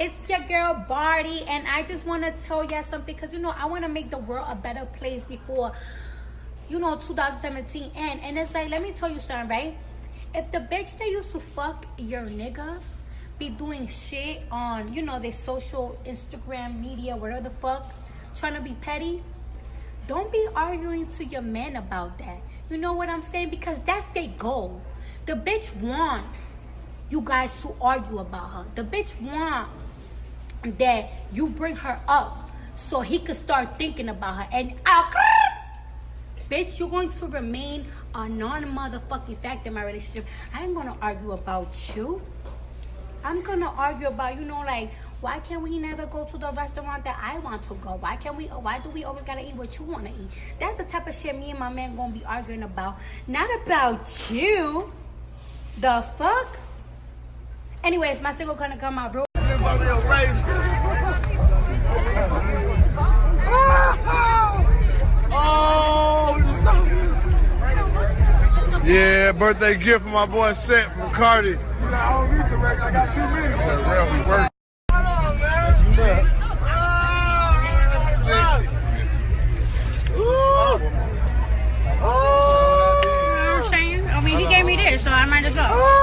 it's your girl Cardi, and I just want to tell y'all something because you know I want to make the world a better place before you know 2017 end. And it's like, let me tell you something, right? If the bitch that used to fuck your nigga be doing shit on you know their social Instagram media, whatever the fuck, trying to be petty, don't be arguing to your man about that. You know what I'm saying? Because that's their goal. The bitch want you guys to argue about her. The bitch want that you bring her up so he could start thinking about her. And uh, bitch, you're going to remain a non-motherfucking fact in my relationship. I ain't gonna argue about you. I'm gonna argue about, you know, like, why can't we never go to the restaurant that I want to go? Why can't we? Why do we always gotta eat what you wanna eat? That's the type of shit me and my man gonna be arguing about. Not about you. The fuck? Anyways, my single gonna come out real yeah, birthday gift for my boy Set from Cardi. I don't need the record. I got two minutes. Well, we work. Oh, Shane. I mean, he gave me this, so I might as well.